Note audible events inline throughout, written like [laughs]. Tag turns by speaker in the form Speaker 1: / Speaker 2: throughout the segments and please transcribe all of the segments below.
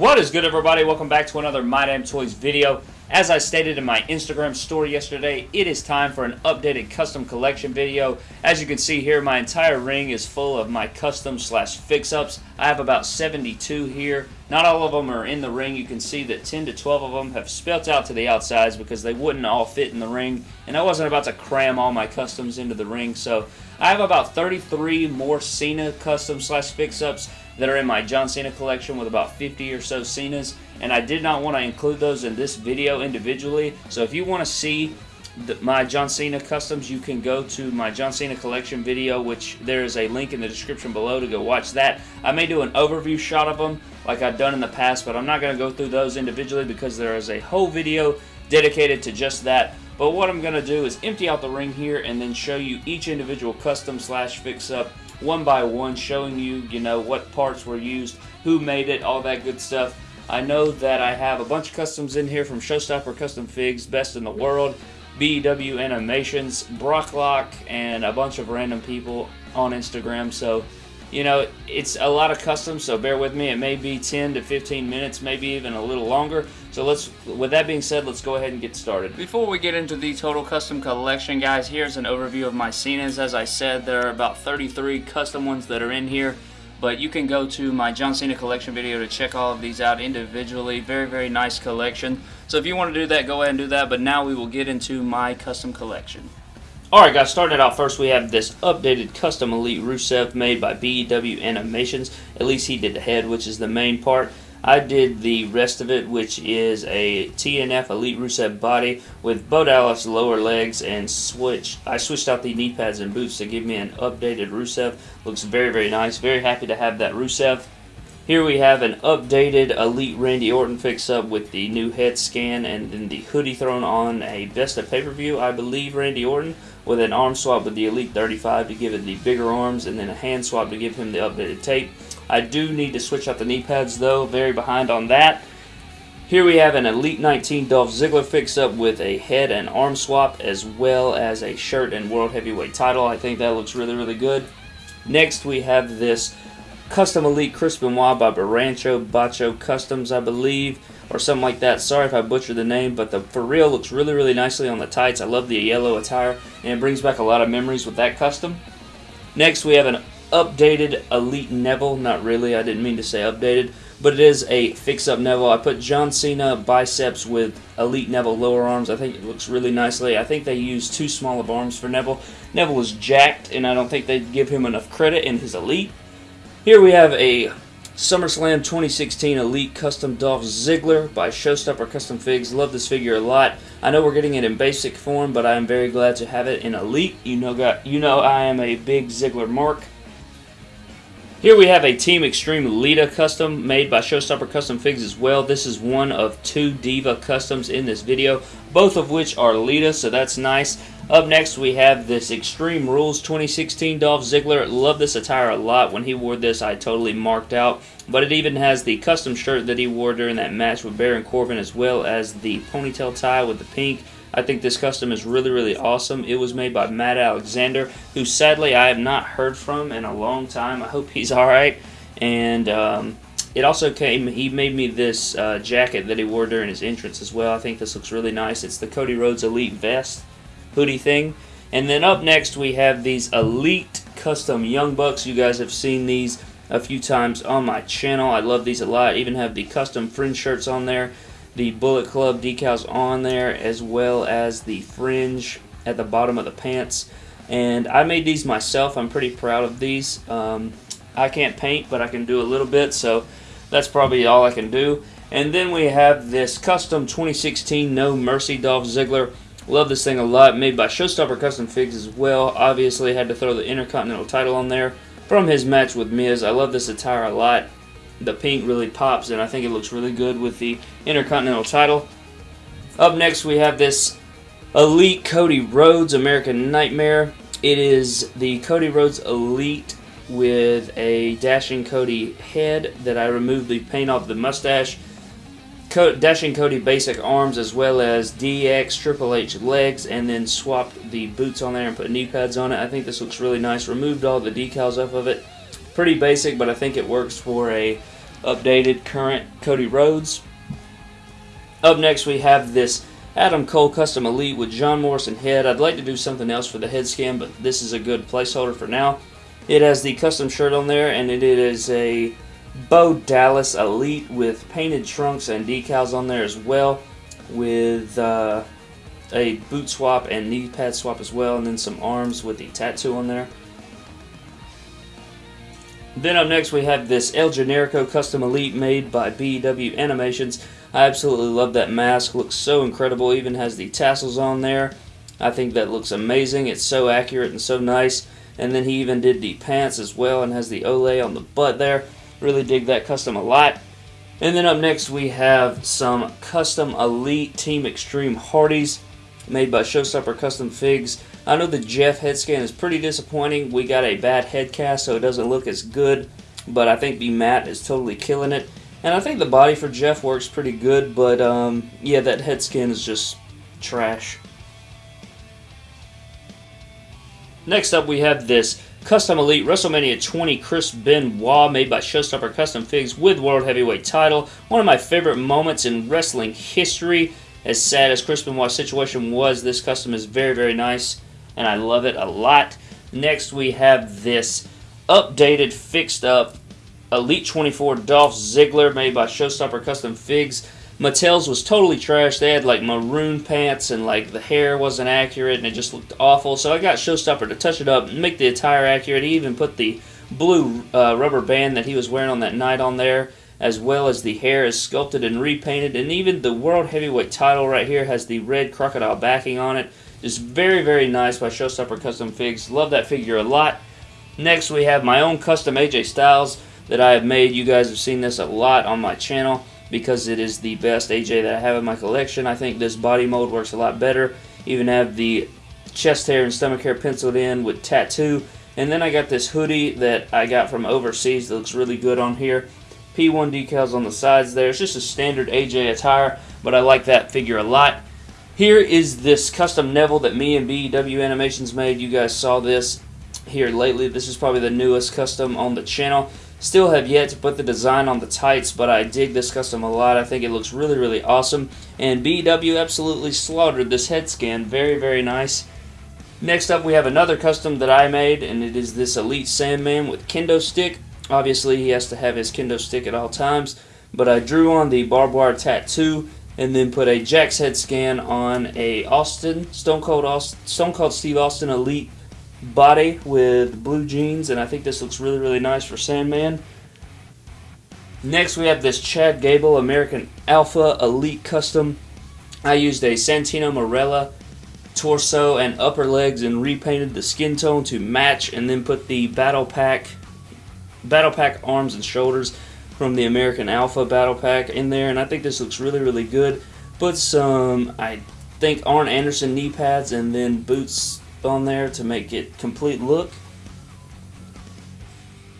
Speaker 1: What is good everybody? Welcome back to another My Damn Toys video. As I stated in my Instagram story yesterday, it is time for an updated custom collection video. As you can see here, my entire ring is full of my custom slash fix-ups. I have about 72 here. Not all of them are in the ring. You can see that 10 to 12 of them have spelt out to the outsides because they wouldn't all fit in the ring. And I wasn't about to cram all my customs into the ring. So I have about 33 more Cena custom slash fix-ups that are in my John Cena collection with about 50 or so Cenas and I did not want to include those in this video individually. So if you want to see the, my John Cena customs you can go to my John Cena collection video which there is a link in the description below to go watch that. I may do an overview shot of them like I've done in the past but I'm not going to go through those individually because there is a whole video dedicated to just that. But what I'm going to do is empty out the ring here and then show you each individual custom slash fix up one by one showing you, you know, what parts were used, who made it, all that good stuff. I know that I have a bunch of customs in here from Showstopper Custom Figs, Best in the World, BEW Animations, Brocklock, and a bunch of random people on Instagram. So you know, it's a lot of custom, so bear with me. It may be 10 to 15 minutes, maybe even a little longer. So let's, with that being said, let's go ahead and get started. Before we get into the total custom collection, guys, here's an overview of my Cenas. As I said, there are about 33 custom ones that are in here. But you can go to my John Cena collection video to check all of these out individually. Very, very nice collection. So if you want to do that, go ahead and do that. But now we will get into my custom collection. Alright guys, starting out first we have this updated custom Elite Rusev made by BEW Animations. At least he did the head, which is the main part. I did the rest of it, which is a TNF Elite Rusev body with Bo Dallas lower legs and switch. I switched out the knee pads and boots to give me an updated Rusev. Looks very, very nice. Very happy to have that Rusev. Here we have an updated Elite Randy Orton fix-up with the new head scan and then the hoodie thrown on a Best of Pay-Per-View, I believe, Randy Orton with an arm swap with the Elite 35 to give it the bigger arms and then a hand swap to give him the updated tape. I do need to switch out the knee pads though, very behind on that. Here we have an Elite 19 Dolph Ziggler fix-up with a head and arm swap as well as a shirt and World Heavyweight title. I think that looks really, really good. Next we have this Custom Elite Chris Benoit by Barancho Bacho Customs, I believe or something like that. Sorry if I butchered the name, but the for real looks really, really nicely on the tights. I love the yellow attire, and it brings back a lot of memories with that custom. Next, we have an updated Elite Neville. Not really, I didn't mean to say updated, but it is a fix-up Neville. I put John Cena biceps with Elite Neville lower arms. I think it looks really nicely. I think they used too small of arms for Neville. Neville is jacked, and I don't think they give him enough credit in his Elite. Here we have a SummerSlam 2016 Elite Custom Dolph Ziggler by Showstopper Custom Figs. Love this figure a lot. I know we're getting it in basic form, but I am very glad to have it in Elite. You know, you know I am a big Ziggler mark. Here we have a Team Extreme Lita custom made by Showstopper Custom Figs as well. This is one of two Diva customs in this video, both of which are Lita, so that's nice. Up next, we have this Extreme Rules 2016 Dolph Ziggler. Love this attire a lot. When he wore this, I totally marked out. But it even has the custom shirt that he wore during that match with Baron Corbin, as well as the ponytail tie with the pink. I think this custom is really, really awesome. It was made by Matt Alexander, who sadly I have not heard from in a long time. I hope he's [laughs] alright. And um, it also came, he made me this uh, jacket that he wore during his entrance as well. I think this looks really nice. It's the Cody Rhodes Elite Vest hoodie thing. And then up next we have these Elite Custom Young Bucks. You guys have seen these a few times on my channel. I love these a lot. Even have the custom fringe shirts on there. The Bullet Club decals on there as well as the fringe at the bottom of the pants. And I made these myself. I'm pretty proud of these. Um, I can't paint, but I can do a little bit, so that's probably all I can do. And then we have this custom 2016 No Mercy Dolph Ziggler Love this thing a lot. Made by Showstopper Custom Figs as well. Obviously had to throw the Intercontinental title on there from his match with Miz. I love this attire a lot. The pink really pops and I think it looks really good with the Intercontinental title. Up next we have this Elite Cody Rhodes American Nightmare. It is the Cody Rhodes Elite with a Dashing Cody head that I removed the paint off the mustache Dashing Cody basic arms as well as DX Triple H legs and then swapped the boots on there and put knee pads on it. I think this looks really nice. Removed all the decals off of it. Pretty basic, but I think it works for a updated current Cody Rhodes. Up next, we have this Adam Cole Custom Elite with John Morrison head. I'd like to do something else for the head scan, but this is a good placeholder for now. It has the custom shirt on there, and it is a Bo Dallas Elite with painted trunks and decals on there as well, with uh, a boot swap and knee pad swap as well, and then some arms with the tattoo on there. Then up next we have this El Generico Custom Elite made by BW Animations. I absolutely love that mask. Looks so incredible. Even has the tassels on there. I think that looks amazing. It's so accurate and so nice. And then he even did the pants as well and has the Olé on the butt there. Really dig that custom a lot. And then up next we have some custom Elite Team Extreme Hardys made by Showstopper Custom Figs. I know the Jeff head scan is pretty disappointing. We got a bad head cast so it doesn't look as good. But I think the Matt is totally killing it. And I think the body for Jeff works pretty good, but um, yeah, that head skin is just trash. Next up, we have this Custom Elite WrestleMania 20 Chris Benoit made by Showstopper Custom Figs with World Heavyweight title. One of my favorite moments in wrestling history. As sad as Chris Benoit's situation was, this custom is very, very nice, and I love it a lot. Next, we have this updated, fixed up Elite 24 Dolph Ziggler made by Showstopper Custom Figs. Mattel's was totally trash. They had like maroon pants and like the hair wasn't accurate and it just looked awful. So I got Showstopper to touch it up make the attire accurate. He even put the blue uh, rubber band that he was wearing on that night on there as well as the hair is sculpted and repainted and even the world heavyweight title right here has the red crocodile backing on it. Just very very nice by Showstopper Custom Figs. Love that figure a lot. Next we have my own custom AJ Styles that I have made. You guys have seen this a lot on my channel because it is the best AJ that I have in my collection. I think this body mold works a lot better. Even have the chest hair and stomach hair penciled in with tattoo. And then I got this hoodie that I got from overseas that looks really good on here. P1 decals on the sides there. It's just a standard AJ attire, but I like that figure a lot. Here is this custom Neville that me and BEW Animations made. You guys saw this here lately. This is probably the newest custom on the channel. Still have yet to put the design on the tights, but I dig this custom a lot. I think it looks really, really awesome. And BW absolutely slaughtered this head scan. Very, very nice. Next up, we have another custom that I made, and it is this Elite Sandman with kendo stick. Obviously, he has to have his kendo stick at all times, but I drew on the barbed wire tattoo and then put a Jakks head scan on a Austin, Stone Cold, Austin, Stone Cold Steve Austin Elite body with blue jeans, and I think this looks really, really nice for Sandman. Next, we have this Chad Gable American Alpha Elite Custom. I used a Santino Marella torso and upper legs and repainted the skin tone to match and then put the battle pack battle pack arms and shoulders from the American Alpha battle pack in there and I think this looks really really good put some I think Arn Anderson knee pads and then boots on there to make it complete look.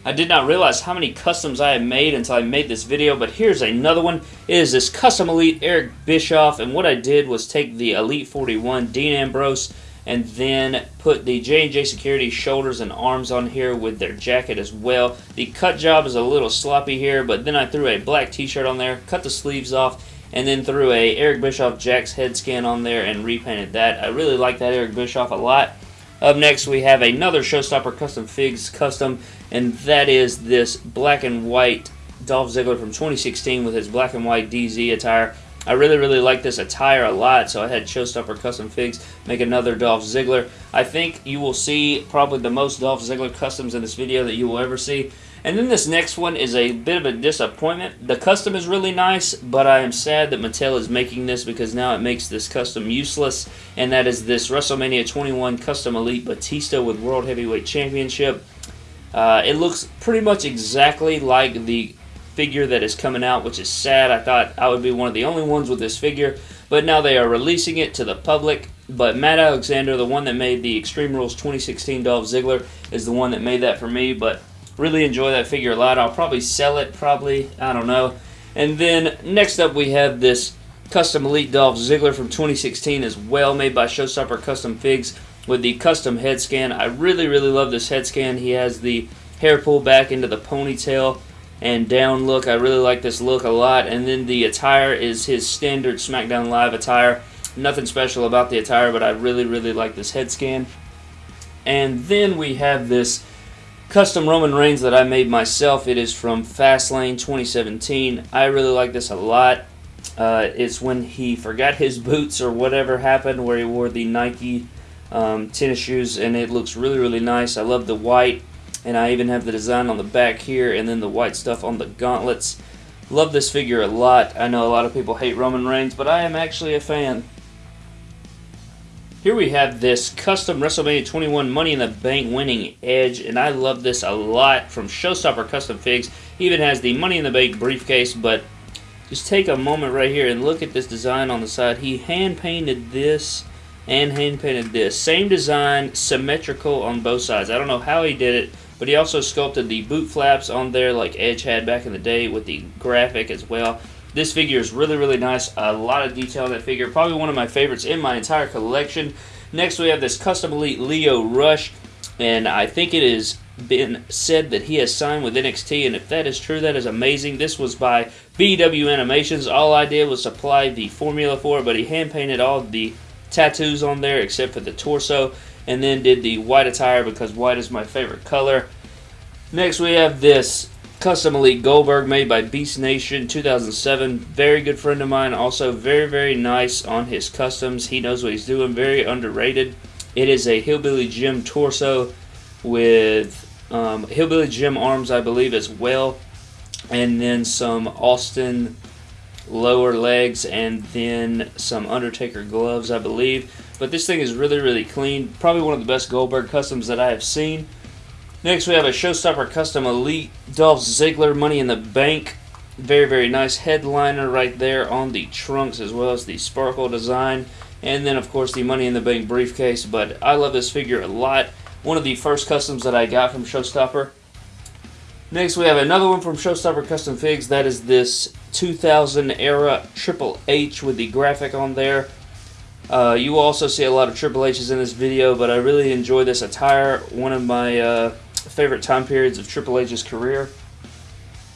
Speaker 1: I did not realize how many customs I had made until I made this video, but here's another one. It is this Custom Elite Eric Bischoff, and what I did was take the Elite 41 Dean Ambrose and then put the J&J Security shoulders and arms on here with their jacket as well. The cut job is a little sloppy here, but then I threw a black t-shirt on there, cut the sleeves off, and then threw a Eric Bischoff Jakks head scan on there and repainted that. I really like that Eric Bischoff a lot. Up next, we have another Showstopper Custom Figs custom, and that is this black and white Dolph Ziggler from 2016 with his black and white DZ attire. I really, really like this attire a lot, so I had Showstopper Custom Figs make another Dolph Ziggler. I think you will see probably the most Dolph Ziggler customs in this video that you will ever see. And then this next one is a bit of a disappointment. The custom is really nice, but I am sad that Mattel is making this because now it makes this custom useless. And that is this WrestleMania 21 Custom Elite Batista with World Heavyweight Championship. Uh, it looks pretty much exactly like the figure that is coming out, which is sad. I thought I would be one of the only ones with this figure, but now they are releasing it to the public. But Matt Alexander, the one that made the Extreme Rules 2016 Dolph Ziggler, is the one that made that for me. But Really enjoy that figure a lot. I'll probably sell it, probably. I don't know. And then next up we have this Custom Elite Dolph Ziggler from 2016 as well, made by Showstopper Custom Figs with the custom head scan. I really, really love this head scan. He has the hair pulled back into the ponytail and down look. I really like this look a lot. And then the attire is his standard SmackDown Live attire. Nothing special about the attire, but I really, really like this head scan. And then we have this custom Roman Reigns that I made myself. It is from Fastlane 2017. I really like this a lot. Uh, it's when he forgot his boots or whatever happened where he wore the Nike um, tennis shoes and it looks really really nice. I love the white and I even have the design on the back here and then the white stuff on the gauntlets. Love this figure a lot. I know a lot of people hate Roman Reigns but I am actually a fan. Here we have this custom WrestleMania 21 Money in the Bank winning Edge, and I love this a lot from Showstopper Custom Figs. He even has the Money in the Bank briefcase, but just take a moment right here and look at this design on the side. He hand painted this and hand painted this. Same design, symmetrical on both sides. I don't know how he did it, but he also sculpted the boot flaps on there like Edge had back in the day with the graphic as well. This figure is really, really nice. A lot of detail in that figure. Probably one of my favorites in my entire collection. Next, we have this Custom Elite Lio Rush, and I think it has been said that he has signed with NXT, and if that is true, that is amazing. This was by BW Animations. All I did was supply the formula for it, but he hand-painted all the tattoos on there except for the torso, and then did the white attire because white is my favorite color. Next, we have this Custom Elite Goldberg made by Beast Nation 2007. Very good friend of mine. Also very, very nice on his customs. He knows what he's doing. Very underrated. It is a Hillbilly Jim torso with um, Hillbilly Jim arms, I believe, as well. And then some Austin lower legs and then some Undertaker gloves, I believe. But this thing is really, really clean. Probably one of the best Goldberg customs that I have seen. Next, we have a Showstopper Custom Elite Dolph Ziggler Money in the Bank. Very, very nice headliner right there on the trunks as well as the sparkle design. And then, of course, the Money in the Bank briefcase. But I love this figure a lot. One of the first customs that I got from Showstopper. Next, we have another one from Showstopper Custom Figs. That is this 2000 era Triple H with the graphic on there. Uh, you also see a lot of Triple H's in this video, but I really enjoy this attire. One of my uh, favorite time periods of Triple H's career.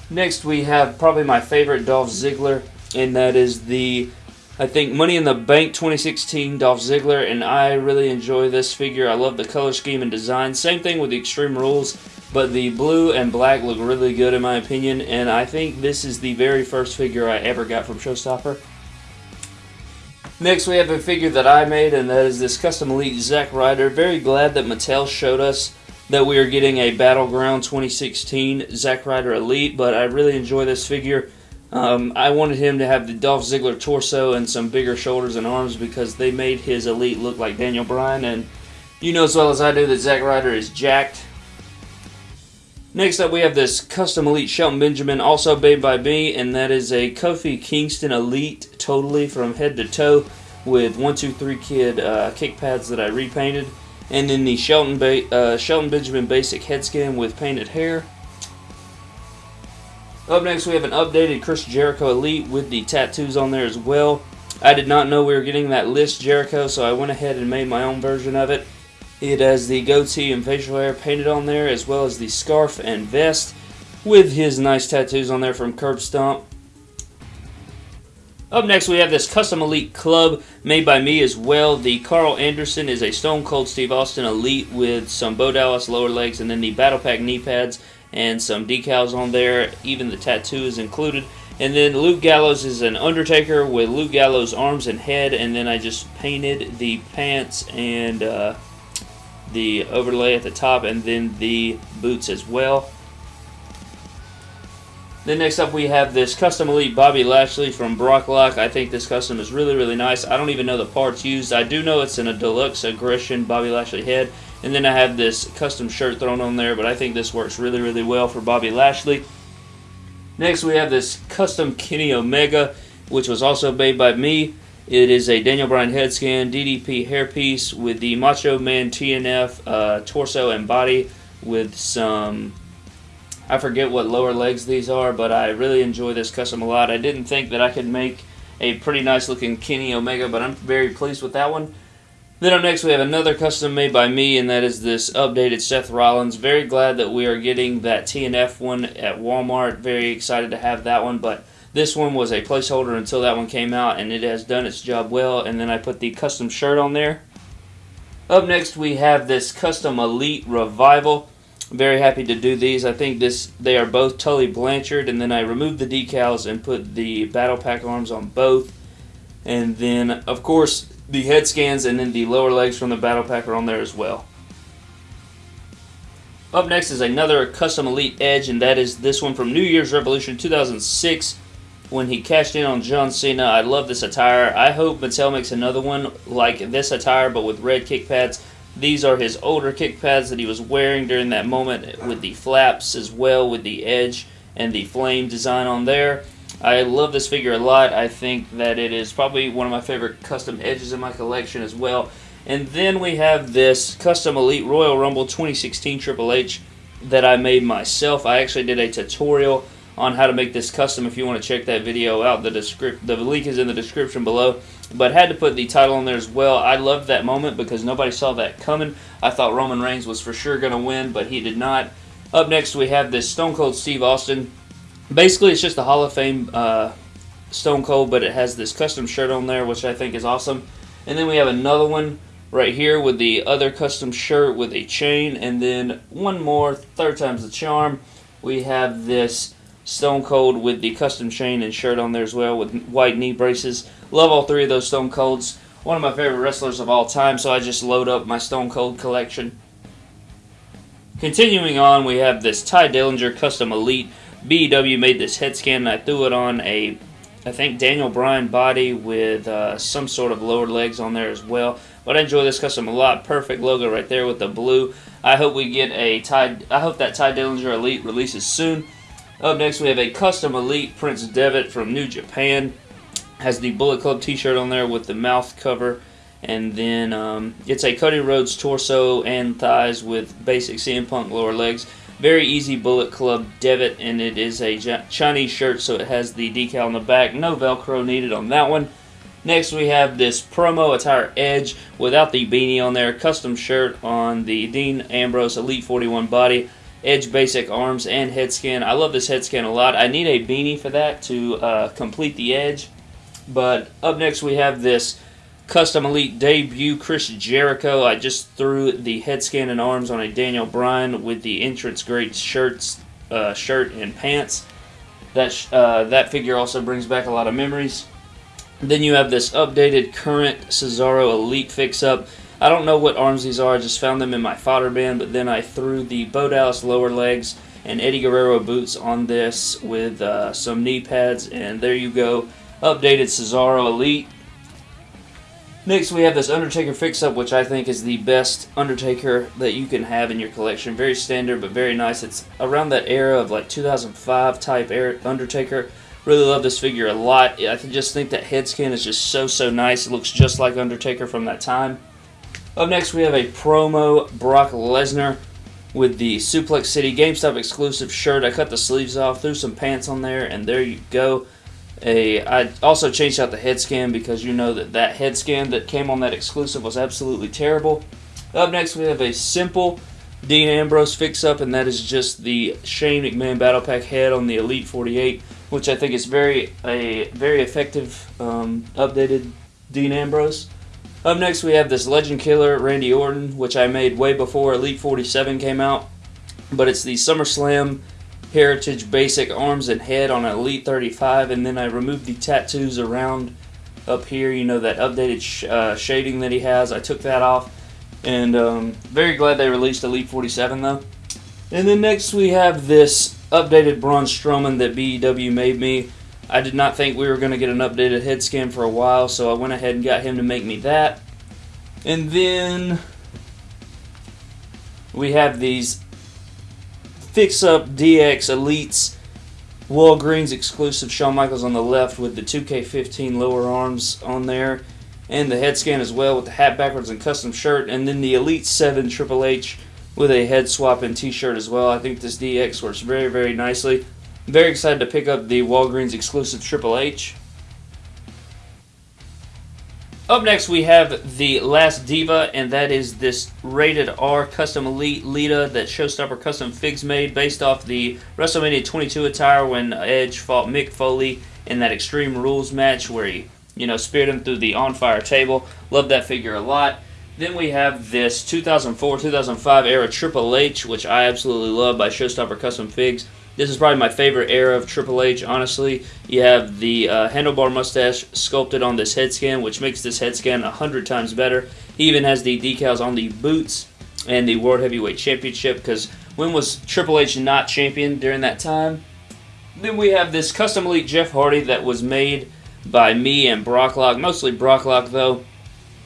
Speaker 1: Next, we have probably my favorite Dolph Ziggler, and that is the, I think, Money in the Bank 2016 Dolph Ziggler, and I really enjoy this figure. I love the color scheme and design. Same thing with the Extreme Rules, but the blue and black look really good in my opinion, and I think this is the very first figure I ever got from Showstopper. Next, we have a figure that I made, and that is this Custom Elite Zack Ryder. Very glad that Mattel showed us that we are getting a Battleground 2016 Zack Ryder Elite, but I really enjoy this figure. Um, I wanted him to have the Dolph Ziggler torso and some bigger shoulders and arms because they made his Elite look like Daniel Bryan, and you know as well as I do that Zack Ryder is jacked. Next up, we have this Custom Elite Shelton Benjamin, also made by me, and that is a Kofi Kingston Elite, totally from head to toe, with 123 Kid uh, kick pads that I repainted. And then the Shelton, ba uh, Shelton Benjamin Basic head skin with painted hair. Up next, we have an updated Chris Jericho Elite with the tattoos on there as well. I did not know we were getting that list Jericho, so I went ahead and made my own version of it. It has the goatee and facial hair painted on there, as well as the scarf and vest, with his nice tattoos on there from Curb Stomp. Up next, we have this Custom Elite Club made by me as well. The Karl Anderson is a Stone Cold Steve Austin Elite with some Bo Dallas lower legs and then the Battle Pack knee pads and some decals on there. Even the tattoo is included. And then Luke Gallows is an Undertaker with Luke Gallows' arms and head. And then I just painted the pants and uh, the overlay at the top and then the boots as well. Then next up we have this Custom Elite Bobby Lashley from Brocklock. I think this custom is really, really nice. I don't even know the parts used. I do know it's in a deluxe aggression Bobby Lashley head. And then I have this custom shirt thrown on there, but I think this works really, really well for Bobby Lashley. Next we have this custom Kenny Omega, which was also made by me. It is a Daniel Bryan head scan, DDP hairpiece with the Macho Man TNF uh, torso and body with some I forget what lower legs these are, but I really enjoy this custom a lot. I didn't think that I could make a pretty nice looking Kenny Omega, but I'm very pleased with that one. Then up next we have another custom made by me, and that is this updated Seth Rollins. Very glad that we are getting that TNF one at Walmart. Very excited to have that one, but this one was a placeholder until that one came out, and it has done its job well. And then I put the custom shirt on there. Up next we have this custom Elite Revival. Very happy to do these. I think this they are both Tully Blanchard, and then I removed the decals and put the Battle Pack arms on both. And then, of course, the head scans and then the lower legs from the Battle Pack are on there as well. Up next is another custom Elite Edge, and that is this one from New Year's Revolution 2006 when he cashed in on John Cena. I love this attire. I hope Mattel makes another one like this attire but with red kick pads. These are his older kick pads that he was wearing during that moment with the flaps as well with the edge and the flame design on there. I love this figure a lot. I think that it is probably one of my favorite custom edges in my collection as well. And then we have this custom Elite Royal Rumble 2016 Triple H that I made myself. I actually did a tutorial on how to make this custom if you want to check that video out. The, the link is in the description below. But had to put the title on there as well. I loved that moment because nobody saw that coming. I thought Roman Reigns was for sure going to win, but he did not. Up next, we have this Stone Cold Steve Austin. Basically, it's just a Hall of Fame uh, Stone Cold, but it has this custom shirt on there, which I think is awesome. And then we have another one right here with the other custom shirt with a chain. And then one more, third time's the charm. We have this Stone Cold with the custom chain and shirt on there as well with white knee braces. Love all three of those Stone Colds. One of my favorite wrestlers of all time, so I just load up my Stone Cold collection. Continuing on, we have this Tye Dillinger Custom Elite. BEW made this head scan and I threw it on a, I think, Daniel Bryan body with uh, some sort of lower legs on there as well. But I enjoy this custom a lot. Perfect logo right there with the blue. I hope we get a Ty. I hope that Tye Dillinger Elite releases soon. Up next, we have a custom Elite Prince Devitt from New Japan. Has the Bullet Club t-shirt on there with the mouth cover. And then um, it's a Cody Rhodes torso and thighs with basic CM Punk lower legs. Very easy Bullet Club Devitt, and it is a Chinese shirt, so it has the decal on the back. No Velcro needed on that one. Next, we have this promo attire Edge without the beanie on there. Custom shirt on the Dean Ambrose Elite 41 body. Edge Basic arms and head scan. I love this head scan a lot. I need a beanie for that to uh, complete the edge. But up next we have this Custom Elite debut Chris Jericho. I just threw the head scan and arms on a Daniel Bryan with the entrance great shirts, uh, shirt and pants. That uh, that figure also brings back a lot of memories. Then you have this updated current Cesaro Elite fix-up. I don't know what arms these are. I just found them in my fodder bin, but then I threw the Bo Dallas lower legs and Eddie Guerrero boots on this with uh, some knee pads, and there you go. Updated Cesaro Elite. Next, we have this Undertaker fix-up, which I think is the best Undertaker that you can have in your collection. Very standard, but very nice. It's around that era of like 2005 type Undertaker. Really love this figure a lot. I just think that head scan is just so, so nice. It looks just like Undertaker from that time. Up next, we have a promo Brock Lesnar with the Suplex City GameStop exclusive shirt. I cut the sleeves off, threw some pants on there, and there you go. A, I also changed out the head scan because you know that that head scan that came on that exclusive was absolutely terrible. Up next, we have a simple Dean Ambrose fix-up, and that is just the Shane McMahon Battle Pack head on the Elite 48, which I think is very a very effective um, updated Dean Ambrose. Up next, we have this Legend Killer Randy Orton, which I made way before Elite 47 came out. But it's the SummerSlam Heritage Basic Arms and Head on Elite 35, and then I removed the tattoos around up here. You know, that updated sh uh, shading that he has. I took that off. And um, very glad they released Elite 47, though. And then next we have this updated Braun Strowman that BEW made me. I did not think we were going to get an updated head scan for a while, so I went ahead and got him to make me that. And then we have these Fix Up DX Elites Walgreens exclusive Shawn Michaels on the left with the 2K15 lower arms on there. And the head scan as well with the hat backwards and custom shirt. And then the Elite 7 Triple H with a head swap and t-shirt as well. I think this DX works very, very nicely. Very excited to pick up the Walgreens exclusive Triple H. Up next, we have the last diva, and that is this rated R custom elite Lita that Showstopper Custom Figs made based off the WrestleMania 22 attire when Edge fought Mick Foley in that Extreme Rules match where he, you know, speared him through the on fire table. Love that figure a lot. Then we have this 2004-2005 era Triple H, which I absolutely love by Showstopper Custom Figs. This is probably my favorite era of Triple H, honestly. You have the uh, handlebar mustache sculpted on this head scan, which makes this head scan a hundred times better. He even has the decals on the boots and the World Heavyweight Championship, because when was Triple H not champion during that time? Then we have this custom elite Jeff Hardy that was made by me and Brocklock, mostly Brocklock though.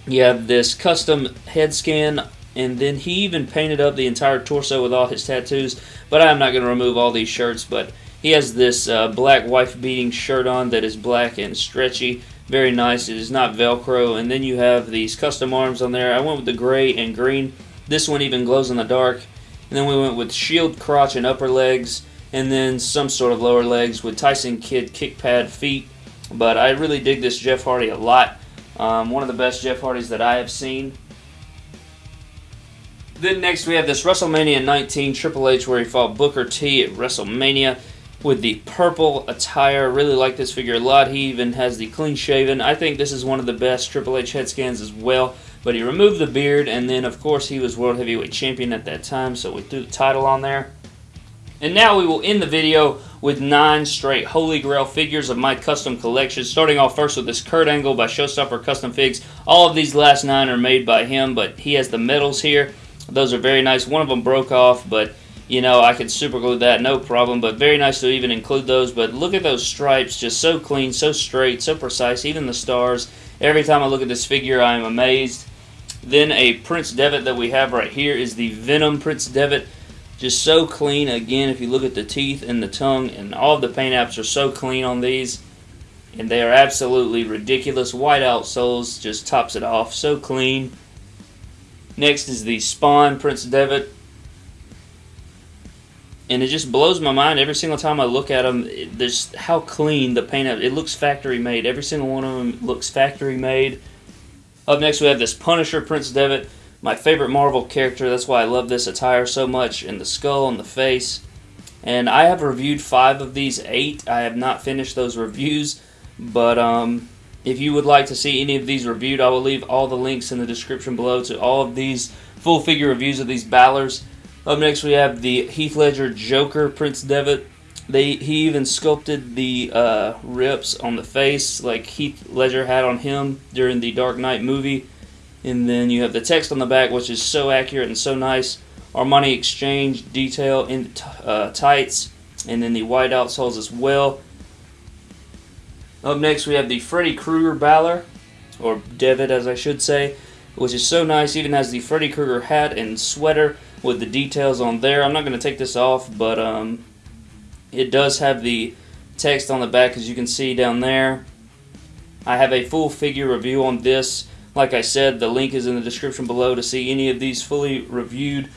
Speaker 1: You have this custom head scan, and then he even painted up the entire torso with all his tattoos. But I'm not going to remove all these shirts, but he has this uh, black wife beating shirt on that is black and stretchy. Very nice. It is not Velcro. And then you have these custom arms on there. I went with the gray and green. This one even glows in the dark. And then we went with shield crotch and upper legs. And then some sort of lower legs with Tyson Kidd kick pad feet. But I really dig this Jeff Hardy a lot. Um, one of the best Jeff Hardys that I have seen. Then next we have this WrestleMania 19 Triple H where he fought Booker T at WrestleMania with the purple attire. Really like this figure a lot. He even has the clean shaven. I think this is one of the best Triple H head scans as well. But he removed the beard and then of course he was World Heavyweight Champion at that time so we threw the title on there. And now we will end the video with nine straight Holy Grail figures of my custom collection. Starting off first with this Kurt Angle by Showstopper Custom Figs. All of these last nine are made by him, but he has the medals here. Those are very nice. One of them broke off, but you know, I could super glue that, no problem. But very nice to even include those. But look at those stripes, just so clean, so straight, so precise. Even the stars. Every time I look at this figure, I am amazed. Then a Prince Devitt that we have right here is the Venom Prince Devitt. Just so clean. Again, if you look at the teeth and the tongue, and all of the paint apps are so clean on these. And they are absolutely ridiculous. White out soles just tops it off. So clean. Next is the Spawn Prince Devitt. And it just blows my mind every single time I look at them. There's how clean the paint up. it looks factory made. Every single one of them looks factory made. Up next, we have this Punisher Prince Devitt, my favorite Marvel character. That's why I love this attire so much, and the skull and the face. And I have reviewed five of these eight. I have not finished those reviews, but um, if you would like to see any of these reviewed, I will leave all the links in the description below to all of these full figure reviews of these Balors. Up next, we have the Heath Ledger Joker Prince Devitt. They he even sculpted the uh, rips on the face like Heath Ledger had on him during the Dark Knight movie. And then you have the text on the back, which is so accurate and so nice. Armani Exchange detail in uh, tights, and then the white outsoles as well. Up next, we have the Freddy Krueger Balor, or Devitt as I should say, which is so nice. Even has the Freddy Krueger hat and sweater with the details on there. I'm not going to take this off, but um, it does have the text on the back as you can see down there. I have a full figure review on this. Like I said, the link is in the description below to see any of these fully reviewed.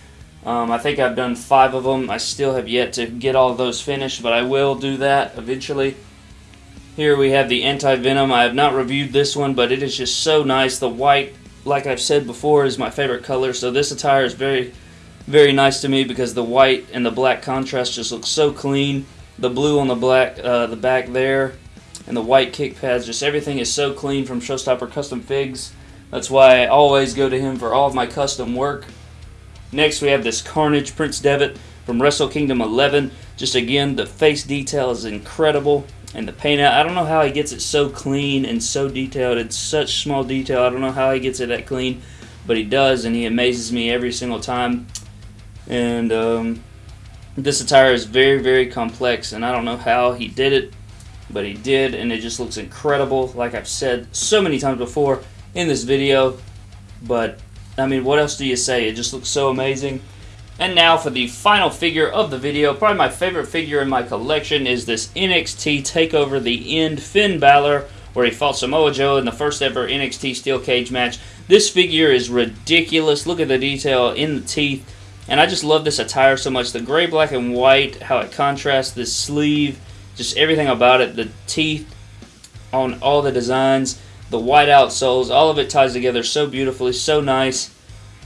Speaker 1: Um, I think I've done five of them. I still have yet to get all those finished, but I will do that eventually. Here we have the Anti-Venom. I have not reviewed this one, but it is just so nice. The white, like I've said before, is my favorite color, so this attire is very, very nice to me because the white and the black contrast just looks so clean. The blue on the black, uh, the back there, and the white kick pads, just everything is so clean from Showstopper Custom Figs. That's why I always go to him for all of my custom work. Next, we have this Carnage Prince Devitt from Wrestle Kingdom 11. Just again, the face detail is incredible and the paint out. I don't know how he gets it so clean and so detailed. It's such small detail. I don't know how he gets it that clean, but he does, and he amazes me every single time. And um, this attire is very, very complex, and I don't know how he did it, but he did, and it just looks incredible. Like I've said so many times before in this video, but I mean, what else do you say? It just looks so amazing. And now for the final figure of the video, probably my favorite figure in my collection is this NXT TakeOver The End Finn Balor, where he fought Samoa Joe in the first ever NXT Steel Cage match. This figure is ridiculous. Look at the detail in the teeth. And I just love this attire so much. The gray, black, and white, how it contrasts the sleeve, just everything about it. The teeth on all the designs. the white outsoles. All of it ties together so beautifully, so nice.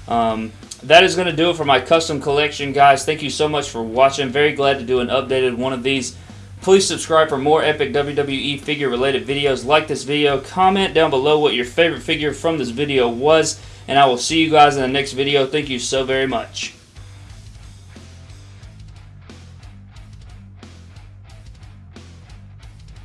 Speaker 1: Um, that is going to do it for my custom collection, guys. Thank you so much for watching. Very glad to do an updated one of these. Please subscribe for more epic WWE figure related videos. Like this video. Comment down below what your favorite figure from this video was. And I will see you guys in the next video. Thank you so very much.